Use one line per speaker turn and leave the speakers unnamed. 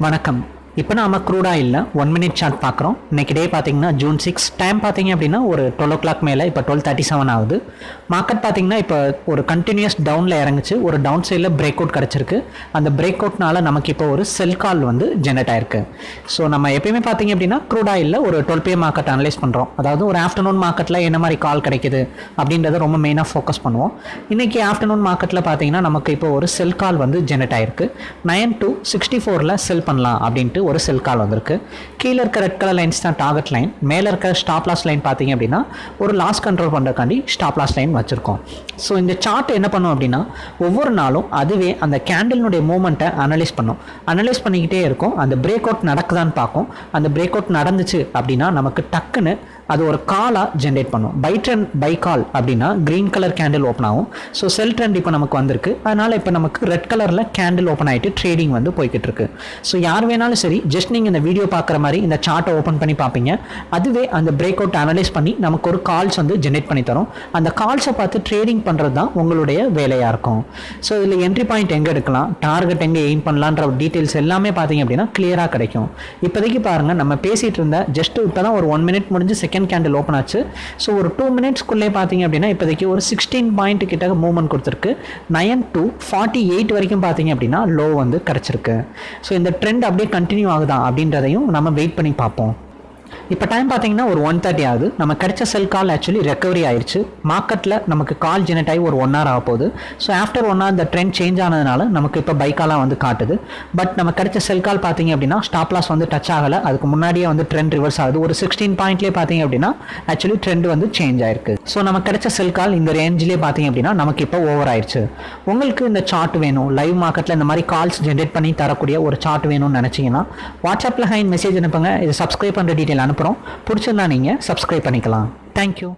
வணக்கம். இப்போ நாம க்ரூடா இல்லை ஒன் மினிட் சார்ட் பார்க்குறோம் இன்னைக்கு டே பார்த்தீங்கன்னா ஜூன் சிக்ஸ் டைம் பார்த்தீங்க அப்படின்னா ஒரு டுவெல் ஓ கிளாக் மேலே இப்போ டுவெல் தேர்ட்டி செவன் ஆகுது. மார்க்கெட் பார்த்தீங்கன்னா இப்போ ஒரு கண்டினியூஸ் டவுனில் இறங்குச்சு. ஒரு டவுன் சைடில் பிரேக் அவுட் கிடச்சிருக்கு. அந்த பிரேக் அவுட்னால நமக்கு இப்போ ஒரு செல் கால் வந்து ஜென்ரேட் ஆயிருக்கு. ஸோ நம்ம எப்பயுமே பார்த்தீங்க அப்படின்னா க்ரூடா இல்லை ஒரு டுவெல் பே மார்க்கெட் அனலைஸ் பண்ணுறோம் அதாவது ஒரு ஆஃப்டர்நூன் மார்க்கெட்டில் என்ன மாதிரி கால் கிடைக்குது அப்படின்றத ரொம்ப மெயினாக ஃபோக்கஸ் பண்ணுவோம். இன்றைக்கி ஆஃப்டர்நூன் மார்க்கெட்டில் பார்த்தீங்கன்னா நமக்கு இப்போ ஒரு செல் கால் வந்து ஜென்ரேட் ஆயிருக்கு. நைன் டு சிக்ஸ்டி ஃபோரில் செல் பண்ணலாம் அப்படின்ட்டு ஒரு செல் கால் வந்திருக்கு. கீழே இருக்க ரெட் கலர் லைன்ஸ் தான் டார்கெட் லைன் மேலே இருக்க ஸ்டாப் லாஸ் லைன் பார்த்தீங்க அப்படின்னா ஒரு லாஸ் கண்ட்ரோல் பண்ணுறக்காண்டி ஸ்டாப் லாஸ் லைன் வச்சுருக்கோம். ஸோ இந்த சார்ட் என்ன பண்ணும் அப்படின்னா ஒவ்வொரு நாளும் அதுவே அந்த கேண்டில்னுடைய மூமெண்ட்டை அனலைஸ் பண்ணும். அனலைஸ் பண்ணிக்கிட்டே இருக்கும். அந்த பிரேக் அவுட் நடக்குதான்னு பார்க்கும். அந்த பிரேக் அவுட் நடந்துச்சு அப்படின்னா நமக்கு டக்குன்னு அது ஒரு காலாக ஜென்ரேட் பண்ணும். பை ட்ரெண்ட் பை கால் அப்படின்னா க்ரீன் கலர் கேண்டில் ஓப்பன் ஆகும். ஸோ செல் ட்ரெண்ட் இப்போ நமக்கு வந்திருக்கு. அதனால் இப்போ நமக்கு ரெட் கலரில் கேண்டில் ஓப்பன் ஆகிட்டு ட்ரேடிங் வந்து போய்கிட்டு இருக்கு. ஸோ யார் வேணாலும் சரி ஜஸ்ட் நீங்கள் இந்த வீடியோ பார்க்குற மாதிரி இந்த சார்ட்டை ஓப்பன் பண்ணி பார்ப்பீங்க. அதுவே அந்த பிரேக் அவுட் அனலைஸ் பண்ணி நமக்கு ஒரு கால்ஸ் வந்து ஜென்ரேட் பண்ணி தரும். அந்த கால்ஸை பார்த்து ட்ரேடிங் பண்ணுறது தான் உங்களுடைய வேலையாக இருக்கும். ஸோ இதில் என்ட்ரி பாயிண்ட் எங்கே எடுக்கலாம்? டார்கெட் எங்கே எய்ம் பண்ணலான்ற டீட்டெயில்ஸ் எல்லாமே பார்த்தீங்க அப்படின்னா கிளியராக கிடைக்கும். இப்போதைக்கு பாருங்கள் நம்ம பேசிகிட்டு இருந்த ஜஸ்ட் இப்போ தான் ஒரு ஒன் மினிட் முடிஞ்சு செகண்ட் கேண்டில் ஓப்பன் ஆச்சு. ஸோ ஒரு டூ மினிட்ஸ்க்குள்ளே பார்த்தீங்க அப்படின்னா இப்போதைக்கு ஒரு சிக்ஸ்டீன் பாயிண்ட் கிட்ட மூவ்மெண்ட் கொடுத்துருக்கு. நயன் டூ ஃபார்ட்டி எயிட் வரைக்கும் பார்த்தீங்க அப்படின்னா லோ வந்து கிடச்சிருக்கு. ஸோ இந்த ட்ரெண்ட் அப்படியே கண்டினியூ ஆகுதா அப்படின்றதையும் நம்ம வெயிட் பண்ணி பார்ப்போம். இப்போ டைம் பார்த்தீங்கன்னா ஒரு ஒன் தேர்ட்டி ஆகுது. நம்ம கிடைச்ச செல் கால் ஆக்சுவலி ரெக்கவரி ஆயிடுச்சு மார்க்கெட்டில் நமக்கு கால் ஜெனரேட் ஆகி ஒரு ஒன் ஹவர் ஆக போகுது. ஸோ ஆஃப்டர் ஒன் ஹவர் இந்த ட்ரெண்ட் சேஞ்ச் ஆனதுனால நமக்கு இப்போ பைக்காலாம் வந்து காட்டுது. பட் நம்ம கிடைச்ச செல் கால் பார்த்தீங்க அப்படின்னா ஸ்டாப் லாஸ் வந்து டச் ஆகலை. அதுக்கு முன்னாடியே வந்து ட்ரெண்ட் ரிவர்ஸ் ஆகுது. ஒரு சிக்ஸ்டீன் பாயிண்ட்லேயே பார்த்தீங்க அப்படின்னா ஆக்சுவலி ட்ரெண்ட் வந்து சேஞ்ச் ஆயிருக்கு. ஸோ நம்ம கிடைச்ச செல் கால் இந்த ரேஞ்சிலே பார்த்தீங்க அப்படின்னா நமக்கு இப்போ ஓவர் ஆயிடுச்சு உங்களுக்கு இந்த சார்ட் வேணும். லைவ் மார்க்கெட்டில் இந்த மாதிரி கால்ஸ் ஜென்ரேட் பண்ணி தரக்கூடிய ஒரு சார்ட் வேணும்னு நினச்சிங்கன்னா வாட்ஸ்அப்பில் ஹைன் மெசேஜ் அனுப்புங்க. இது சப்ஸ்கிரைப் பண்ணுற டீட்டெயில் அனுப்புகிறோம் பிடிச்சிருந்தா நீங்கள் சப்ஸ்கிரைப் பண்ணிக்கலாம். தேங்க்யூ